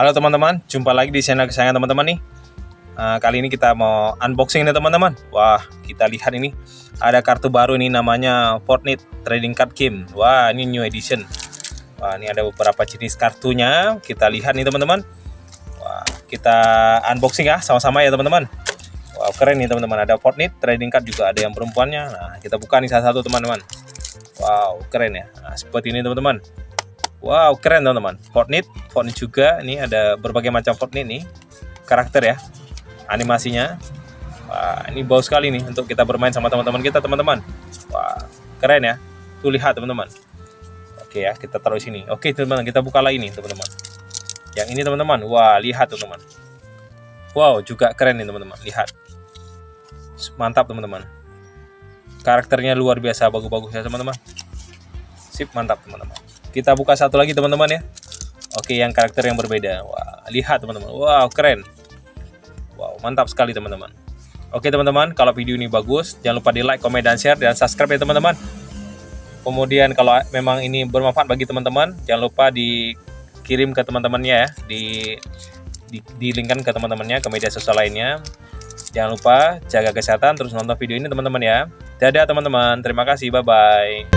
Halo teman-teman, jumpa lagi di channel kesayangan teman-teman nih. Uh, kali ini kita mau unboxing nih teman-teman. Wah, kita lihat ini ada kartu baru ini namanya Fortnite Trading Card Game. Wah, ini new edition. Wah, ini ada beberapa jenis kartunya. Kita lihat nih teman-teman. Wah, kita unboxing ya sama-sama ya teman-teman. Wow, keren nih teman-teman. Ada Fortnite Trading Card juga ada yang perempuannya. Nah, kita buka nih satu-satu teman-teman. Wow, keren ya. Nah, seperti ini teman-teman. Wow, keren teman-teman. Fortnite, Fortnite juga. Ini ada berbagai macam Fortnite nih. Karakter ya. Animasinya. Wah, ini bau sekali nih untuk kita bermain sama teman-teman kita, teman-teman. Wah, keren ya. Tuh lihat teman-teman. Oke ya, kita taruh sini. Oke, teman-teman, kita buka lagi nih, teman-teman. Yang ini teman-teman. Wah, lihat teman-teman. Wow, juga keren nih teman-teman. Lihat. Mantap teman-teman. Karakternya luar biasa bagus-bagus ya teman-teman. Sip, mantap teman-teman. Kita buka satu lagi teman-teman ya. Oke, yang karakter yang berbeda. Wah, lihat teman-teman. Wow, keren. Wow, mantap sekali teman-teman. Oke teman-teman, kalau video ini bagus, jangan lupa di like, komen, dan share, dan subscribe ya teman-teman. Kemudian kalau memang ini bermanfaat bagi teman-teman, jangan lupa dikirim ke teman-temannya ya, di, di, di linkkan ke teman-temannya, ke media sosial lainnya. Jangan lupa jaga kesehatan, terus nonton video ini teman-teman ya. Dadah teman-teman, terima kasih, bye-bye.